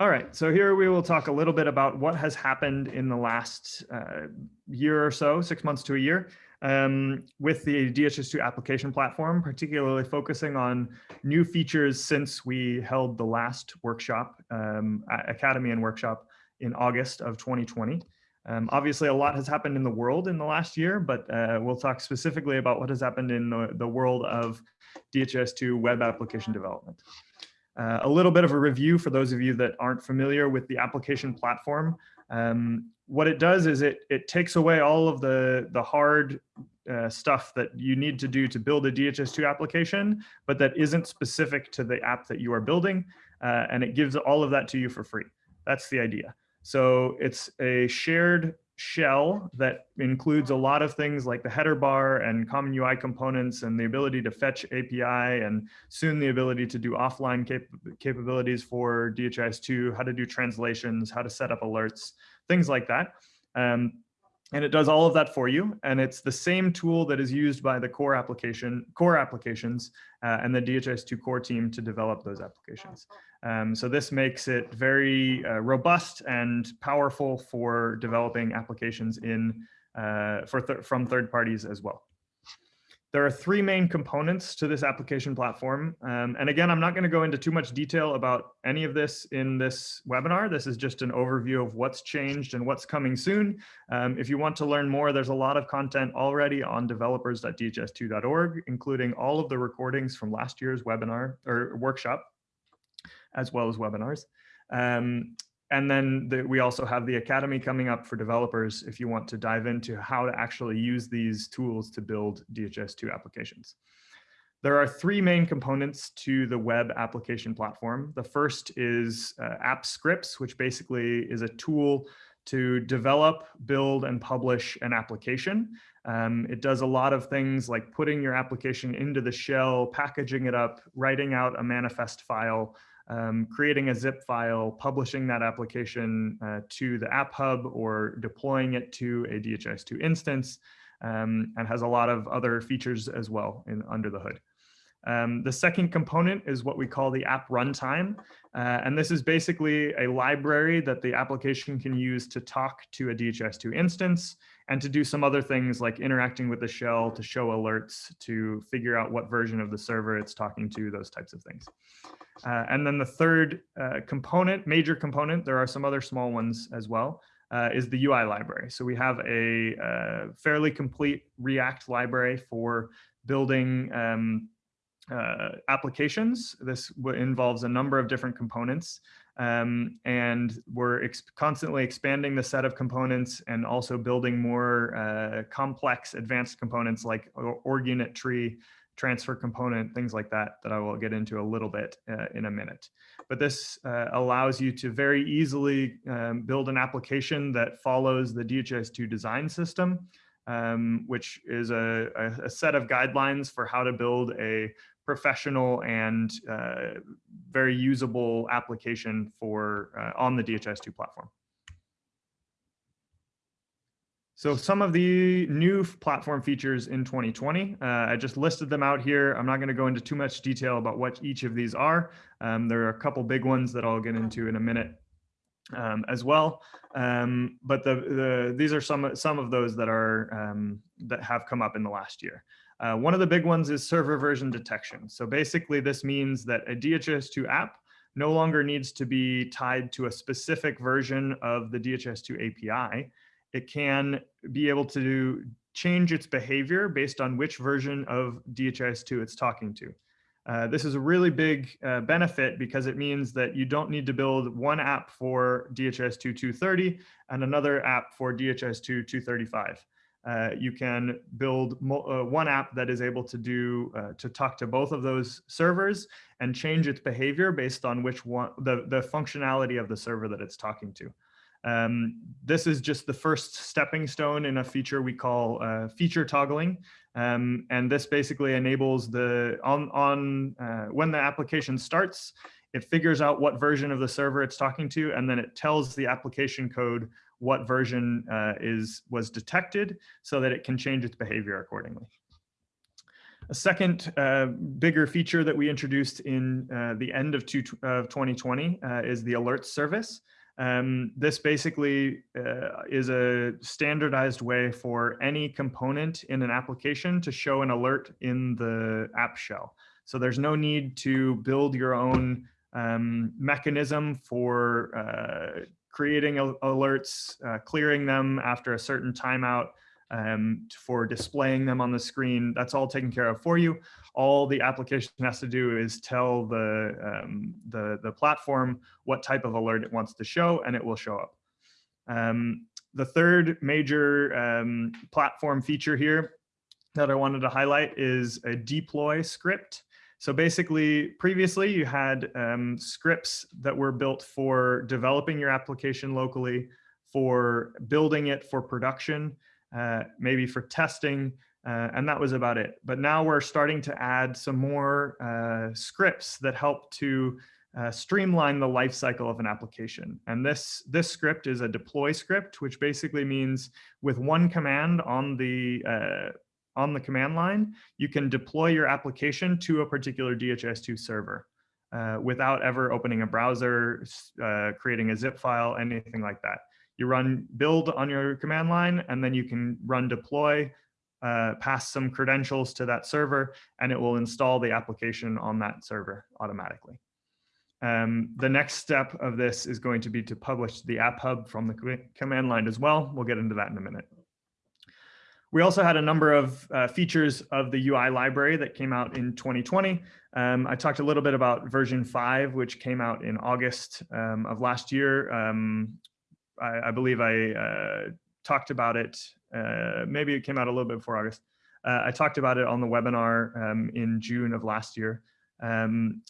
All right, so here we will talk a little bit about what has happened in the last uh, year or so, six months to a year, um, with the DHIS2 application platform, particularly focusing on new features since we held the last workshop, um, Academy and workshop in August of 2020. Um, obviously, a lot has happened in the world in the last year, but uh, we'll talk specifically about what has happened in the, the world of DHIS2 web application development. Uh, a little bit of a review for those of you that aren't familiar with the application platform. Um, what it does is it, it takes away all of the, the hard uh, stuff that you need to do to build a DHIS2 application, but that isn't specific to the app that you are building, uh, and it gives all of that to you for free. That's the idea. So it's a shared shell that includes a lot of things like the header bar and common UI components and the ability to fetch API and soon the ability to do offline cap capabilities for DHIS2, how to do translations, how to set up alerts, things like that. Um, and it does all of that for you. And it's the same tool that is used by the core application, core applications uh, and the DHIS2 core team to develop those applications. Um, so this makes it very uh, robust and powerful for developing applications in uh, for th from third parties as well. There are three main components to this application platform. Um, and again, I'm not going to go into too much detail about any of this in this webinar. This is just an overview of what's changed and what's coming soon. Um, if you want to learn more, there's a lot of content already on developers.dhis2.org, including all of the recordings from last year's webinar or workshop, as well as webinars. Um, and then the, we also have the Academy coming up for developers if you want to dive into how to actually use these tools to build DHIS2 applications. There are three main components to the web application platform. The first is uh, app scripts, which basically is a tool to develop, build, and publish an application. Um, it does a lot of things like putting your application into the shell, packaging it up, writing out a manifest file, um, creating a zip file, publishing that application uh, to the App Hub or deploying it to a DHIS2 instance, um, and has a lot of other features as well in, under the hood. Um, the second component is what we call the app runtime. Uh, and this is basically a library that the application can use to talk to a DHIS2 instance and to do some other things like interacting with the shell to show alerts, to figure out what version of the server it's talking to, those types of things. Uh, and then the third uh, component, major component, there are some other small ones as well, uh, is the UI library. So we have a uh, fairly complete React library for building um, uh, applications. This involves a number of different components. Um, and we're ex constantly expanding the set of components and also building more uh, complex advanced components like org unit tree, transfer component, things like that, that I will get into a little bit uh, in a minute. But this uh, allows you to very easily um, build an application that follows the DHIS2 design system, um, which is a, a, set of guidelines for how to build a professional and uh, very usable application for uh, on the DHIS2 platform. So some of the new platform features in 2020, uh, I just listed them out here. I'm not going to go into too much detail about what each of these are. Um, there are a couple big ones that I'll get into in a minute um, as well. Um, but the, the, these are some, some of those that, are, um, that have come up in the last year. Uh, one of the big ones is server version detection. So basically this means that a DHIS2 app no longer needs to be tied to a specific version of the DHIS2 API it can be able to change its behavior based on which version of DHIS2 it's talking to. Uh, this is a really big uh, benefit because it means that you don't need to build one app for DHIS2 230 and another app for DHIS2 235. Uh, you can build uh, one app that is able to do uh, to talk to both of those servers and change its behavior based on which one the the functionality of the server that it's talking to. Um, this is just the first stepping stone in a feature we call uh, feature toggling. Um, and this basically enables the, on, on uh, when the application starts, it figures out what version of the server it's talking to, and then it tells the application code what version uh, is was detected so that it can change its behavior accordingly. A second uh, bigger feature that we introduced in uh, the end of, two, of 2020 uh, is the alert service. Um, this basically uh, is a standardized way for any component in an application to show an alert in the app shell. So there's no need to build your own um, mechanism for uh, creating alerts, uh, clearing them after a certain timeout, um, for displaying them on the screen. That's all taken care of for you. All the application has to do is tell the, um, the, the platform what type of alert it wants to show and it will show up. Um, the third major um, platform feature here that I wanted to highlight is a deploy script. So basically, previously you had um, scripts that were built for developing your application locally, for building it for production, uh, maybe for testing, uh, and that was about it. But now we're starting to add some more uh, scripts that help to uh, streamline the lifecycle of an application. And this, this script is a deploy script, which basically means with one command on the, uh, on the command line, you can deploy your application to a particular DHIS2 server. Uh, without ever opening a browser, creating a zip file, anything like that. You run build on your command line, and then you can run deploy, uh, pass some credentials to that server, and it will install the application on that server automatically. Um, the next step of this is going to be to publish the app hub from the command line as well. We'll get into that in a minute. We also had a number of uh, features of the UI library that came out in 2020. Um, I talked a little bit about version 5, which came out in August um, of last year. Um, I, I believe I uh, talked about it. Uh, maybe it came out a little bit before August. Uh, I talked about it on the webinar um, in June of last year. Um,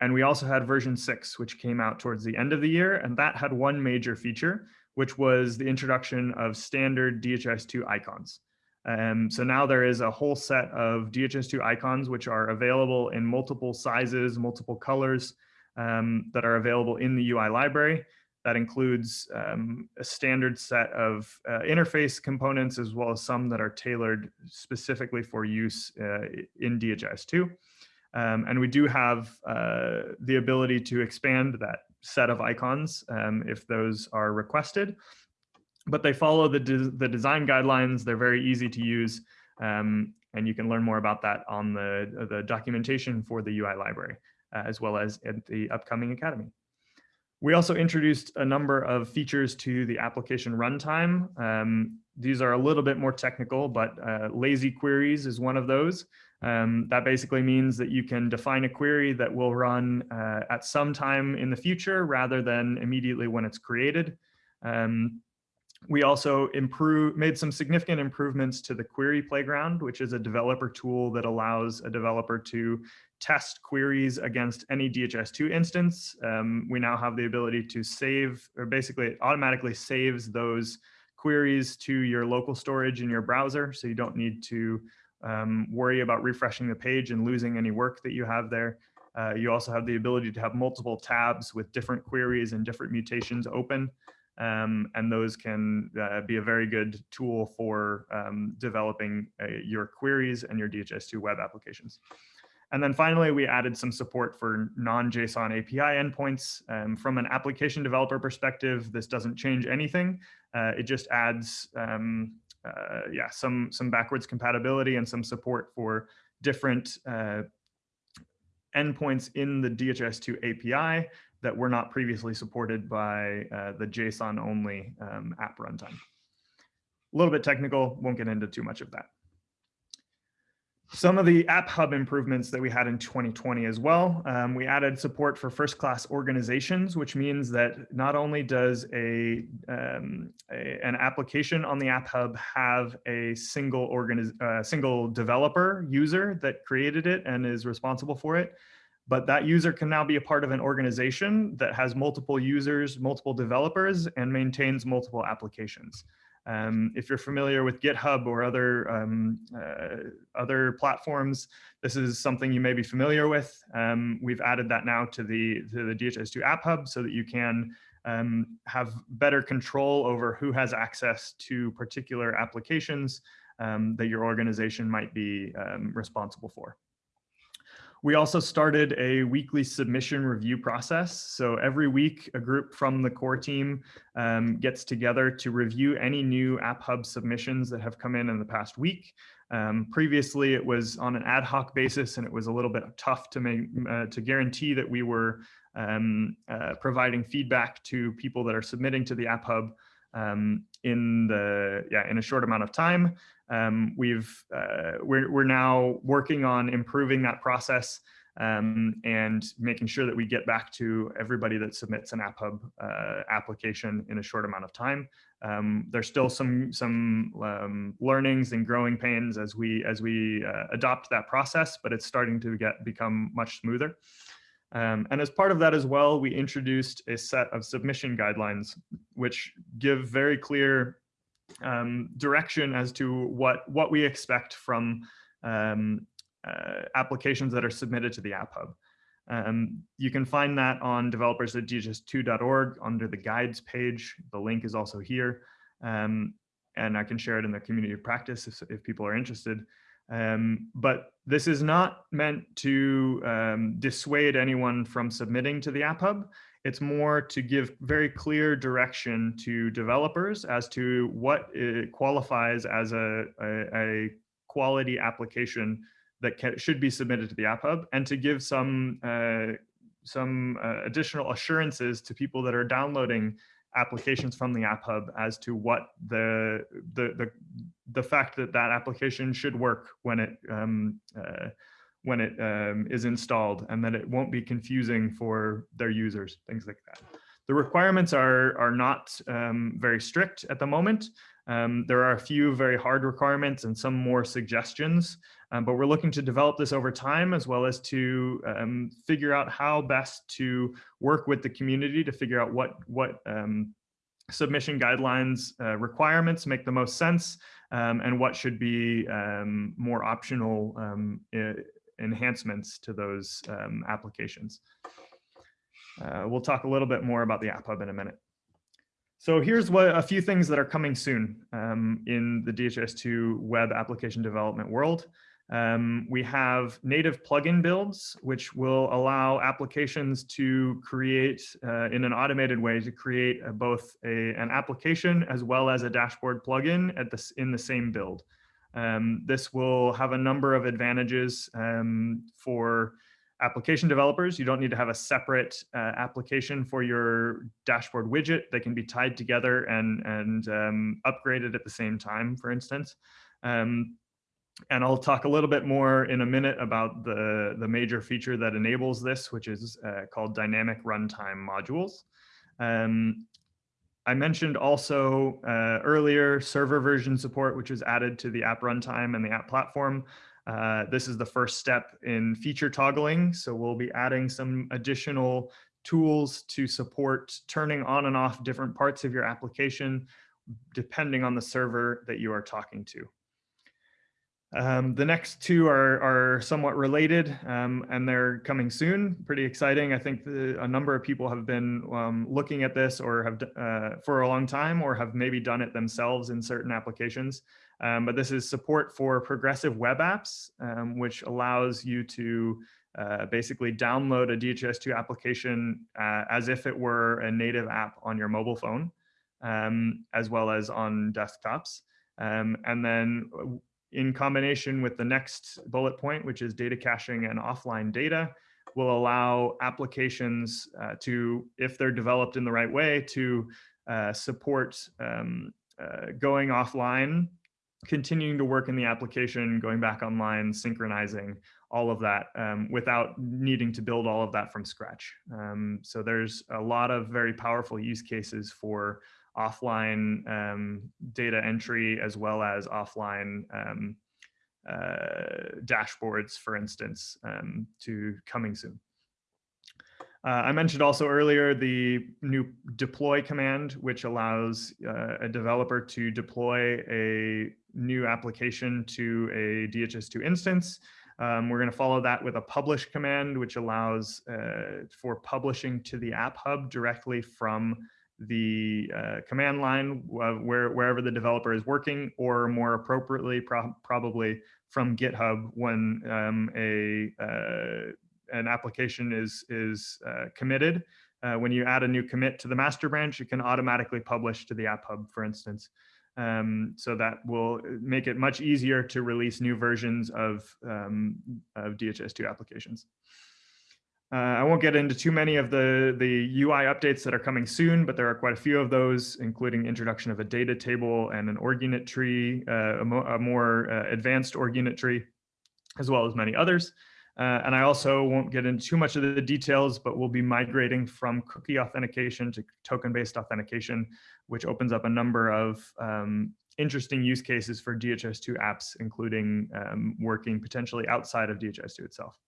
and we also had version six, which came out towards the end of the year. And that had one major feature, which was the introduction of standard DHIS2 icons. Um, so now there is a whole set of DHIS2 icons, which are available in multiple sizes, multiple colors um, that are available in the UI library. That includes um, a standard set of uh, interface components as well as some that are tailored specifically for use uh, in DHIS2. Um, and we do have uh, the ability to expand that set of icons um, if those are requested. But they follow the, de the design guidelines. They're very easy to use. Um, and you can learn more about that on the, the documentation for the UI library, uh, as well as at the upcoming Academy. We also introduced a number of features to the application runtime. Um, these are a little bit more technical, but uh, lazy queries is one of those. Um, that basically means that you can define a query that will run uh, at some time in the future rather than immediately when it's created. Um, we also improve, made some significant improvements to the query playground, which is a developer tool that allows a developer to test queries against any DHIS2 instance. Um, we now have the ability to save, or basically it automatically saves those queries to your local storage in your browser. So you don't need to um, worry about refreshing the page and losing any work that you have there. Uh, you also have the ability to have multiple tabs with different queries and different mutations open. Um, and those can uh, be a very good tool for um, developing uh, your queries and your DHIS2 web applications. And then finally, we added some support for non-JSON API endpoints. Um, from an application developer perspective, this doesn't change anything. Uh, it just adds um, uh, yeah, some, some backwards compatibility and some support for different uh, endpoints in the DHIS2 API that were not previously supported by uh, the JSON only um, app runtime. A little bit technical, won't get into too much of that. Some of the App Hub improvements that we had in 2020 as well. Um, we added support for first class organizations, which means that not only does a, um, a an application on the App Hub have a single organiz uh, single developer user that created it and is responsible for it, but that user can now be a part of an organization that has multiple users, multiple developers, and maintains multiple applications. Um, if you're familiar with GitHub or other um, uh, other platforms, this is something you may be familiar with. Um, we've added that now to the to the DHIS2 App Hub so that you can um, have better control over who has access to particular applications um, that your organization might be um, responsible for. We also started a weekly submission review process. So every week, a group from the core team um, gets together to review any new App Hub submissions that have come in in the past week. Um, previously, it was on an ad hoc basis, and it was a little bit tough to make uh, to guarantee that we were um, uh, providing feedback to people that are submitting to the App Hub um, in the yeah in a short amount of time. Um, we've uh, we're we're now working on improving that process um, and making sure that we get back to everybody that submits an App Hub uh, application in a short amount of time. Um, there's still some some um, learnings and growing pains as we as we uh, adopt that process, but it's starting to get become much smoother. Um, and as part of that as well, we introduced a set of submission guidelines, which give very clear um, direction as to what, what we expect from um, uh, applications that are submitted to the App Hub. Um, you can find that on developers at dhis2.org under the guides page. The link is also here. Um, and I can share it in the community of practice if, if people are interested. Um, but this is not meant to um, dissuade anyone from submitting to the App Hub. It's more to give very clear direction to developers as to what qualifies as a, a, a, quality application that can, should be submitted to the App Hub and to give some, uh, some uh, additional assurances to people that are downloading applications from the App Hub as to what the the the, the fact that that application should work when it um, uh, when it um, is installed and that it won't be confusing for their users, things like that. The requirements are, are not um, very strict at the moment. Um, there are a few very hard requirements and some more suggestions, um, but we're looking to develop this over time as well as to um, figure out how best to work with the community to figure out what, what um, submission guidelines uh, requirements make the most sense um, and what should be um, more optional enhancements to those applications. Uh, we'll talk a little bit more about the App Hub in a minute. So here's what a few things that are coming soon um, in the DHIS2 web application development world. Um, we have native plugin builds, which will allow applications to create uh, in an automated way to create a, both a, an application as well as a dashboard plugin at this in the same build. Um, this will have a number of advantages um, for application developers, you don't need to have a separate uh, application for your dashboard widget. They can be tied together and, and um, upgraded at the same time, for instance. Um, and I'll talk a little bit more in a minute about the, the major feature that enables this, which is uh, called dynamic runtime modules. Um, I mentioned also uh, earlier server version support, which was added to the app runtime and the app platform. Uh, this is the first step in feature toggling. So we'll be adding some additional tools to support turning on and off different parts of your application, depending on the server that you are talking to. Um, the next two are, are somewhat related um, and they're coming soon. Pretty exciting. I think the, a number of people have been um, looking at this or have uh, for a long time or have maybe done it themselves in certain applications. Um, but this is support for progressive web apps, um, which allows you to uh, basically download a DHIS2 application uh, as if it were a native app on your mobile phone, um, as well as on desktops. Um, and then uh, in combination with the next bullet point, which is data caching and offline data, will allow applications uh, to, if they're developed in the right way, to uh, support um, uh, going offline continuing to work in the application, going back online, synchronizing, all of that um, without needing to build all of that from scratch. Um, so there's a lot of very powerful use cases for offline um, data entry as well as offline um, uh, dashboards, for instance, um, to coming soon. Uh, I mentioned also earlier the new deploy command, which allows uh, a developer to deploy a new application to a DHIS2 instance. Um, we're going to follow that with a publish command, which allows uh, for publishing to the App Hub directly from the uh, command line uh, where, wherever the developer is working, or more appropriately, pro probably from GitHub when um, a uh, an application is is uh, committed. Uh, when you add a new commit to the master branch, it can automatically publish to the App Hub, for instance. Um, so that will make it much easier to release new versions of, um, of DHIS2 applications. Uh, I won't get into too many of the, the UI updates that are coming soon, but there are quite a few of those, including introduction of a data table and an org unit tree, uh, a, mo a, more uh, advanced org unit tree, as well as many others. Uh, and I also won't get into too much of the details, but we'll be migrating from cookie authentication to token-based authentication, which opens up a number of um, interesting use cases for DHIS2 apps, including um, working potentially outside of DHIS2 itself.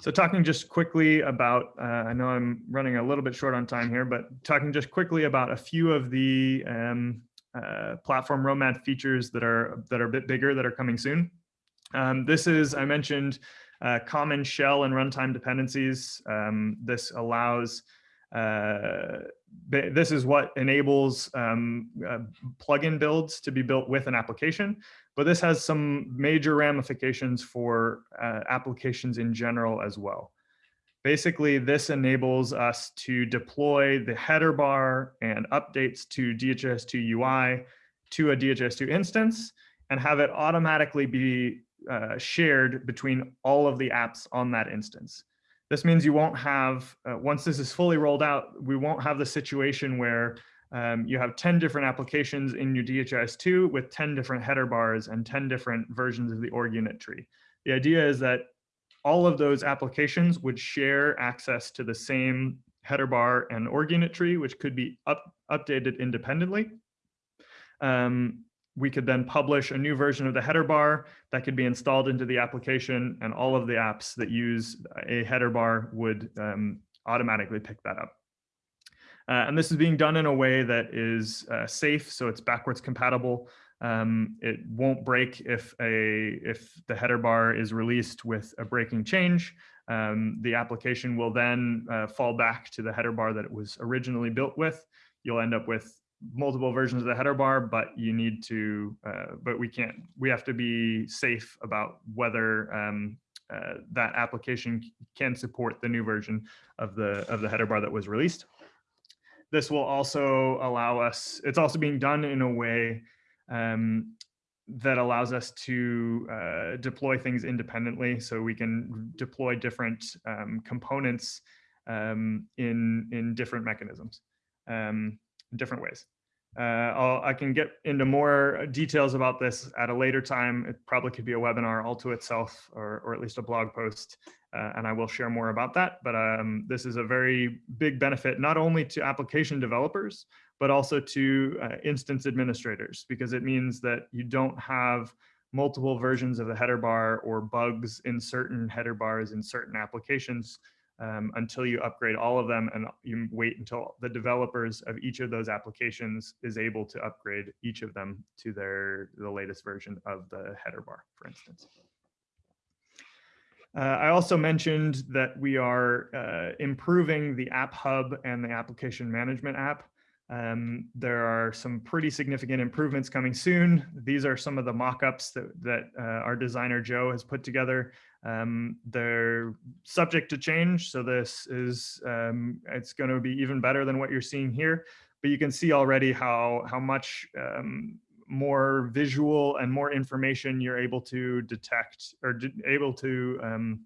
So talking just quickly about, uh, I know I'm running a little bit short on time here, but talking just quickly about a few of the um, uh, platform roadmap features that are that are a bit bigger that are coming soon. Um, this is, I mentioned, uh, common shell and runtime dependencies. Um, this allows uh, this is what enables um, uh, plugin builds to be built with an application, but this has some major ramifications for uh, applications in general as well. Basically, this enables us to deploy the header bar and updates to DHIS2 UI to a DHIS2 instance and have it automatically be uh, shared between all of the apps on that instance. This means you won't have, uh, once this is fully rolled out, we won't have the situation where um, you have 10 different applications in your DHIS2 with 10 different header bars and 10 different versions of the org unit tree. The idea is that all of those applications would share access to the same header bar and org unit tree, which could be up, updated independently. Um, we could then publish a new version of the header bar that could be installed into the application and all of the apps that use a header bar would um, automatically pick that up. Uh, and this is being done in a way that is uh, safe, so it's backwards compatible. Um, it won't break if a if the header bar is released with a breaking change. Um, the application will then uh, fall back to the header bar that it was originally built with. You'll end up with multiple versions of the header bar, but you need to, uh, but we can't, we have to be safe about whether um, uh, that application can support the new version of the, of the header bar that was released. This will also allow us, it's also being done in a way um, that allows us to uh, deploy things independently. So we can deploy different um, components um, in, in different mechanisms. Um, different ways. Uh, i can get into more details about this at a later time. It probably could be a webinar all to itself or, or at least a blog post, uh, and I will share more about that. But um, this is a very big benefit, not only to application developers, but also to uh, instance administrators, because it means that you don't have multiple versions of the header bar or bugs in certain header bars in certain applications um, until you upgrade all of them and you wait until the developers of each of those applications is able to upgrade each of them to their the latest version of the header bar, for instance. Uh, I also mentioned that we are uh, improving the App Hub and the application management app. Um, there are some pretty significant improvements coming soon. These are some of the mock-ups that, that uh, our designer Joe has put together. Um, they're subject to change, so this is um, it's going to be even better than what you're seeing here. But you can see already how how much um, more visual and more information you're able to detect or able to um,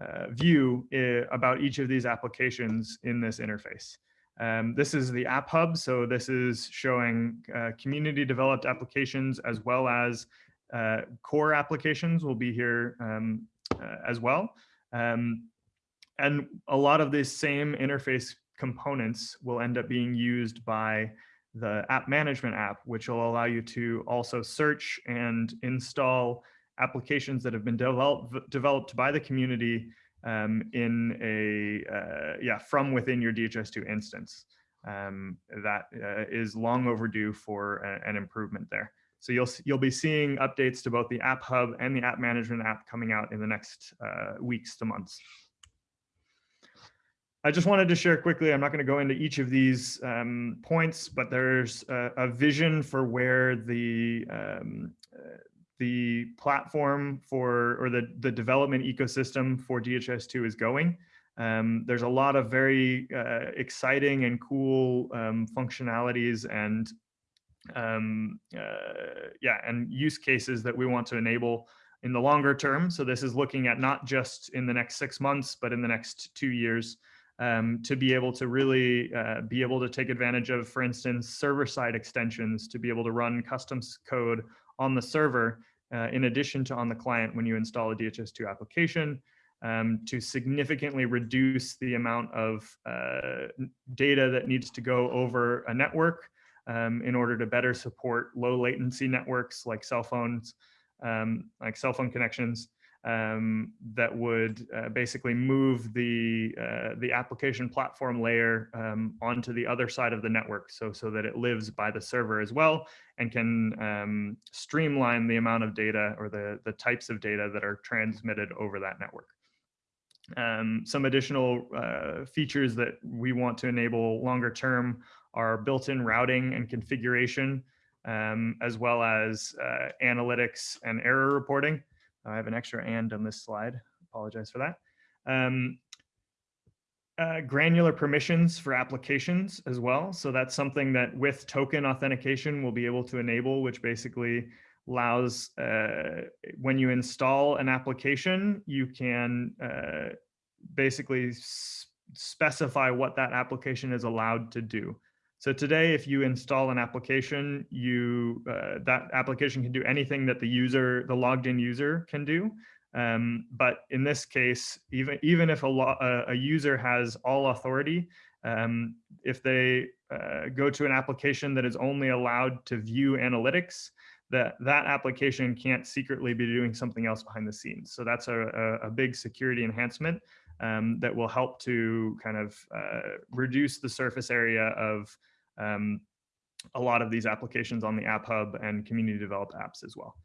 uh, view uh, about each of these applications in this interface. Um, this is the App Hub, so this is showing uh, community developed applications as well as uh, core applications will be here um, uh, as well. Um, and a lot of these same interface components will end up being used by the app management app, which will allow you to also search and install applications that have been developed developed by the community um, in a uh, yeah from within your DHIS2 instance. Um, that uh, is long overdue for a, an improvement there. So you'll, you'll be seeing updates to both the App Hub and the App Management app coming out in the next uh, weeks to months. I just wanted to share quickly, I'm not going to go into each of these um, points, but there's a, a, vision for where the um, the platform for or the, the development ecosystem for DHIS2 is going. Um, there's a lot of very uh, exciting and cool um, functionalities and um, uh, yeah, and use cases that we want to enable in the longer term. So this is looking at not just in the next six months, but in the next two years um, to be able to really uh, be able to take advantage of, for instance, server-side extensions to be able to run custom code on the server uh, in addition to on the client when you install a DHIS2 application um, to significantly reduce the amount of uh, data that needs to go over a network um, in order to better support low latency networks like cell phones, um, like cell phone connections um, that would uh, basically move the uh, the application platform layer um, onto the other side of the network, so so that it lives by the server as well and can um, streamline the amount of data or the the types of data that are transmitted over that network. Um, some additional uh, features that we want to enable longer term are built-in routing and configuration, um, as well as uh, analytics and error reporting. I have an extra and on this slide. Apologize for that. Um, uh, granular permissions for applications as well. So that's something that with token authentication we'll be able to enable, which basically allows uh, when you install an application, you can uh, basically specify what that application is allowed to do. So today, if you install an application, you uh, that application can do anything that the user, the logged in user can do. Um, but in this case, even even if a, a user has all authority, um, if they uh, go to an application that is only allowed to view analytics, that that application can't secretly be doing something else behind the scenes. So that's a, a, a big security enhancement um, that will help to kind of uh, reduce the surface area of um, a lot of these applications on the App Hub and community developed apps as well.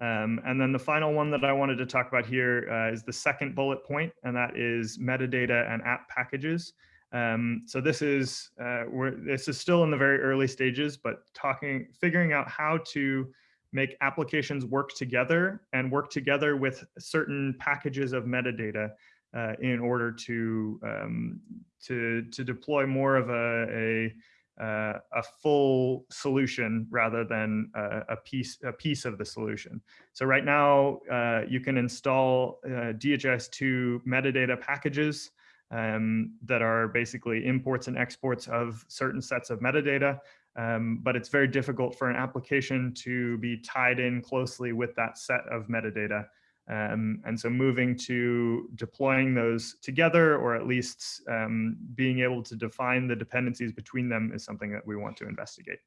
Um, and then the final one that I wanted to talk about here uh, is the second bullet point, and that is metadata and app packages. Um, so this is uh, this is still in the very early stages, but talking, figuring out how to make applications work together and work together with certain packages of metadata uh, in order to um, to to deploy more of a, a uh, a full solution rather than a, a, piece a piece of the solution. So right now uh, you can install uh, DHIS2 metadata packages um, that are basically imports and exports of certain sets of metadata. Um, but it's very difficult for an application to be tied in closely with that set of metadata. Um, and so moving to deploying those together, or at least um, being able to define the dependencies between them is something that we want to investigate.